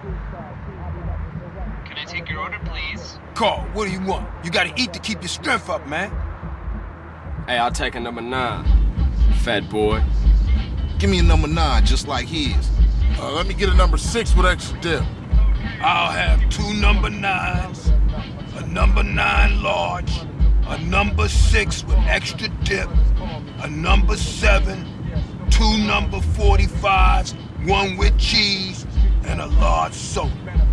Can I take your order, please? Carl, what do you want? You gotta eat to keep your strength up, man. Hey, I'll take a number nine. Fat boy. Give me a number nine, just like his. Uh, let me get a number six with extra dip. I'll have two number nines, a number nine large, a number six with extra dip, a number seven, two number 45s, one with cheese, soda.